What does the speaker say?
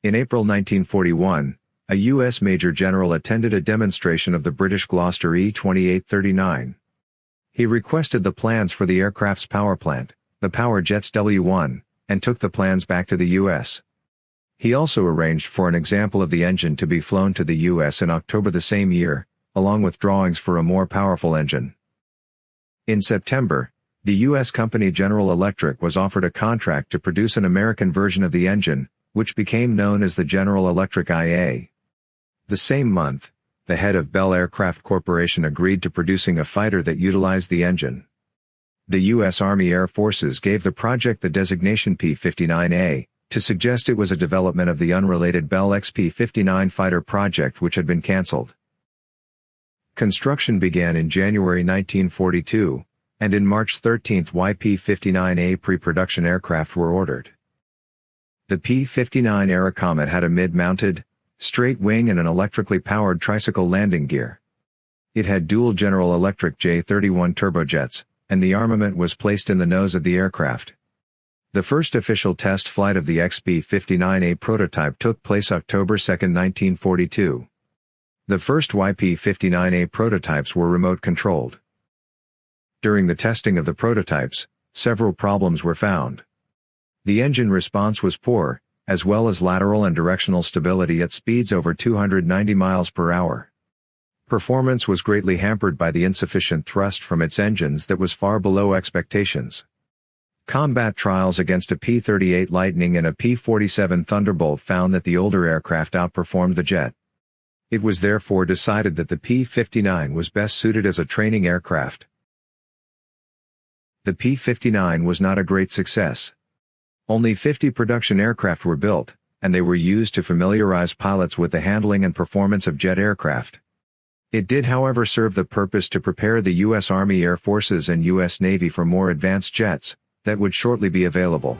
In April 1941, a U.S. Major General attended a demonstration of the British Gloster E-2839. He requested the plans for the aircraft's power plant, the Power Jets W-1, and took the plans back to the U.S. He also arranged for an example of the engine to be flown to the U.S. in October the same year, along with drawings for a more powerful engine. In September, the U.S. company General Electric was offered a contract to produce an American version of the engine, which became known as the General Electric IA. The same month, the head of Bell Aircraft Corporation agreed to producing a fighter that utilized the engine. The U.S. Army Air Forces gave the project the designation P-59A, to suggest it was a development of the unrelated Bell XP-59 fighter project which had been cancelled. Construction began in January 1942, and in March 13 YP-59A pre-production aircraft were ordered. The P-59 Airacomet had a mid-mounted, straight wing and an electrically powered tricycle landing gear. It had dual General Electric J-31 turbojets, and the armament was placed in the nose of the aircraft. The first official test flight of the XP-59A prototype took place October 2, 1942. The first YP-59A prototypes were remote-controlled. During the testing of the prototypes, several problems were found. The engine response was poor, as well as lateral and directional stability at speeds over 290 miles per hour. Performance was greatly hampered by the insufficient thrust from its engines that was far below expectations. Combat trials against a P-38 Lightning and a P-47 Thunderbolt found that the older aircraft outperformed the jet. It was therefore decided that the P-59 was best suited as a training aircraft. The P-59 was not a great success. Only 50 production aircraft were built, and they were used to familiarize pilots with the handling and performance of jet aircraft. It did however serve the purpose to prepare the U.S. Army Air Forces and U.S. Navy for more advanced jets, that would shortly be available.